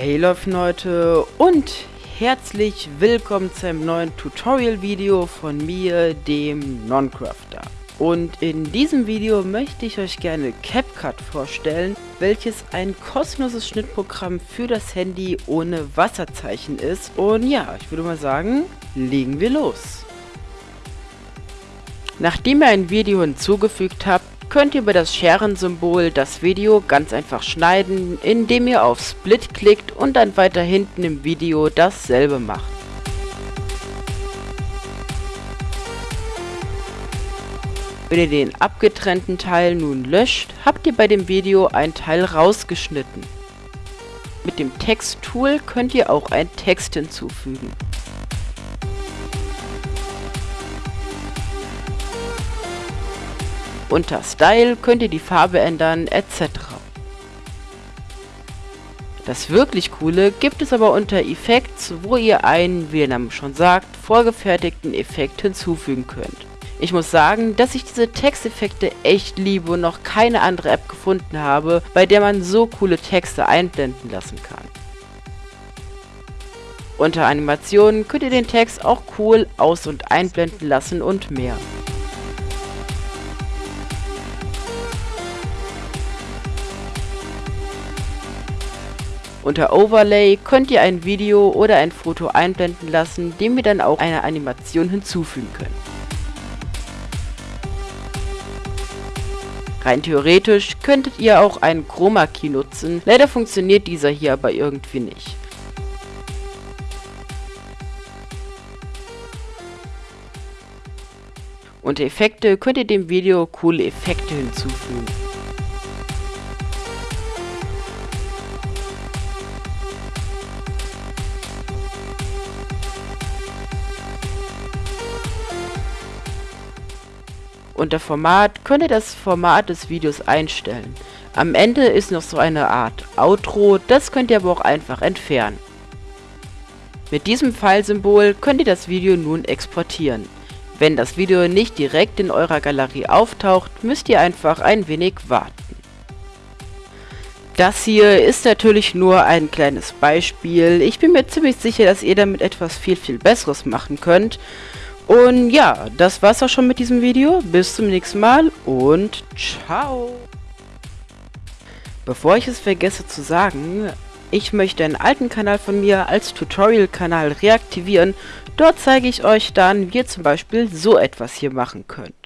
Hey Leute und herzlich willkommen zu einem neuen Tutorial-Video von mir, dem Noncrafter. Und in diesem Video möchte ich euch gerne CapCut vorstellen, welches ein kostenloses Schnittprogramm für das Handy ohne Wasserzeichen ist. Und ja, ich würde mal sagen, legen wir los. Nachdem ihr ein Video hinzugefügt habt, könnt ihr über das Scheren-Symbol das Video ganz einfach schneiden, indem ihr auf Split klickt und dann weiter hinten im Video dasselbe macht. Wenn ihr den abgetrennten Teil nun löscht, habt ihr bei dem Video ein Teil rausgeschnitten. Mit dem Text-Tool könnt ihr auch einen Text hinzufügen. Unter Style könnt ihr die Farbe ändern etc. Das wirklich coole gibt es aber unter Effects, wo ihr einen, wie der Name schon sagt, vorgefertigten Effekt hinzufügen könnt. Ich muss sagen, dass ich diese Texteffekte echt liebe und noch keine andere App gefunden habe, bei der man so coole Texte einblenden lassen kann. Unter Animationen könnt ihr den Text auch cool aus- und einblenden lassen und mehr. Unter Overlay könnt ihr ein Video oder ein Foto einblenden lassen, dem ihr dann auch eine Animation hinzufügen könnt. Rein theoretisch könntet ihr auch einen Chroma Key nutzen, leider funktioniert dieser hier aber irgendwie nicht. Unter Effekte könnt ihr dem Video coole Effekte hinzufügen. Unter Format könnt ihr das Format des Videos einstellen. Am Ende ist noch so eine Art Outro, das könnt ihr aber auch einfach entfernen. Mit diesem Pfeilsymbol könnt ihr das Video nun exportieren. Wenn das Video nicht direkt in eurer Galerie auftaucht, müsst ihr einfach ein wenig warten. Das hier ist natürlich nur ein kleines Beispiel. Ich bin mir ziemlich sicher, dass ihr damit etwas viel, viel Besseres machen könnt. Und ja, das war's auch schon mit diesem Video. Bis zum nächsten Mal und ciao. Bevor ich es vergesse zu sagen, ich möchte einen alten Kanal von mir als Tutorial-Kanal reaktivieren. Dort zeige ich euch dann, wie ihr zum Beispiel so etwas hier machen könnt.